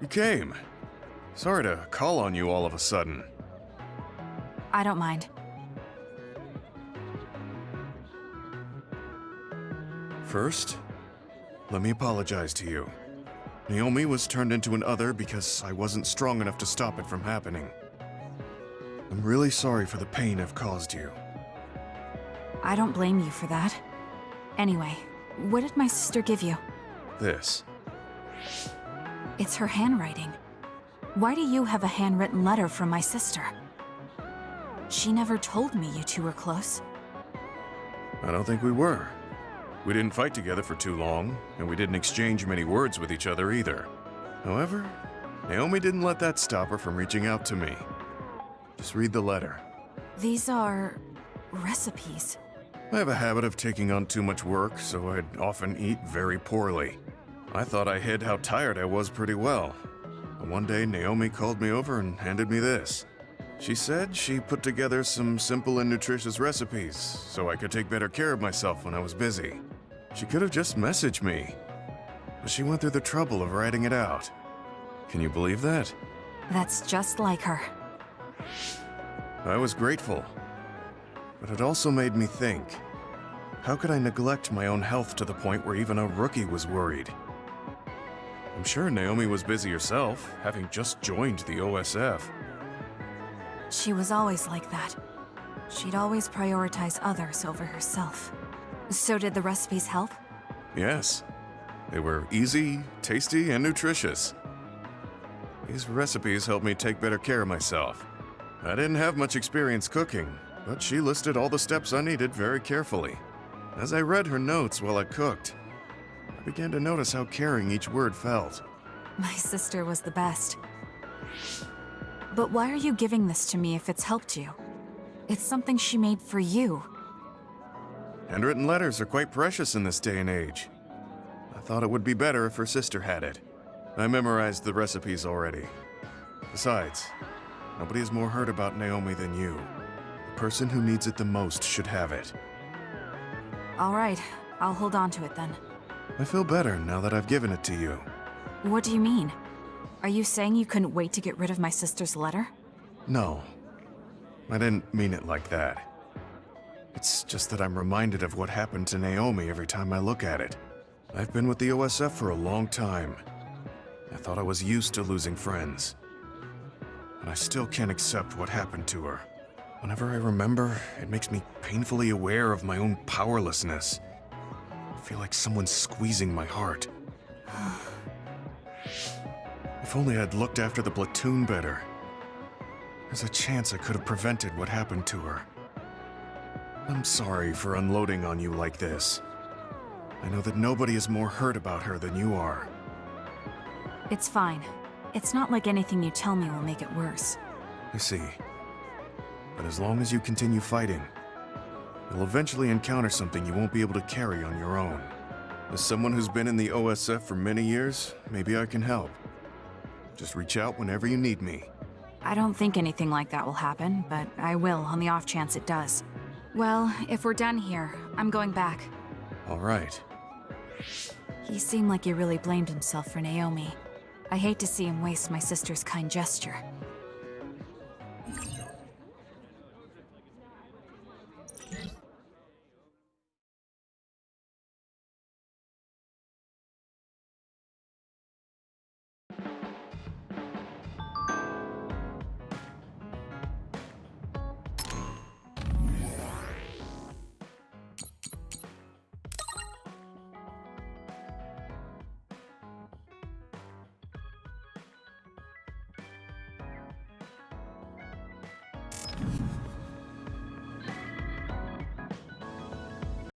You came. Sorry to call on you all of a sudden. I don't mind. First, let me apologize to you. Naomi was turned into an other because I wasn't strong enough to stop it from happening. I'm really sorry for the pain I've caused you. I don't blame you for that. Anyway, what did my sister give you? This. It's her handwriting. Why do you have a handwritten letter from my sister? She never told me you two were close. I don't think we were. We didn't fight together for too long, and we didn't exchange many words with each other either. However, Naomi didn't let that stop her from reaching out to me. Just read the letter. These are... recipes. I have a habit of taking on too much work, so I'd often eat very poorly. I thought I hid how tired I was pretty well. But one day, Naomi called me over and handed me this. She said she put together some simple and nutritious recipes so I could take better care of myself when I was busy. She could have just messaged me, but she went through the trouble of writing it out. Can you believe that? That's just like her. I was grateful, but it also made me think. How could I neglect my own health to the point where even a rookie was worried? I'm sure Naomi was busy herself, having just joined the OSF. She was always like that. She'd always prioritize others over herself. So did the recipes help? Yes. They were easy, tasty, and nutritious. These recipes helped me take better care of myself. I didn't have much experience cooking, but she listed all the steps I needed very carefully. As I read her notes while I cooked, I began to notice how caring each word felt. My sister was the best. But why are you giving this to me if it's helped you? It's something she made for you. Handwritten letters are quite precious in this day and age. I thought it would be better if her sister had it. I memorized the recipes already. Besides, nobody has more heard about Naomi than you. The person who needs it the most should have it. All right, I'll hold on to it then. I feel better now that I've given it to you. What do you mean? Are you saying you couldn't wait to get rid of my sister's letter? No. I didn't mean it like that. It's just that I'm reminded of what happened to Naomi every time I look at it. I've been with the OSF for a long time. I thought I was used to losing friends. And I still can't accept what happened to her. Whenever I remember, it makes me painfully aware of my own powerlessness. I feel like someone's squeezing my heart. if only I'd looked after the platoon better. There's a chance I could have prevented what happened to her. I'm sorry for unloading on you like this. I know that nobody is more hurt about her than you are. It's fine. It's not like anything you tell me will make it worse. I see. But as long as you continue fighting, you'll eventually encounter something you won't be able to carry on your own. As someone who's been in the OSF for many years, maybe I can help. Just reach out whenever you need me. I don't think anything like that will happen, but I will on the off chance it does. Well, if we're done here, I'm going back. All right. He seemed like he really blamed himself for Naomi. I hate to see him waste my sister's kind gesture.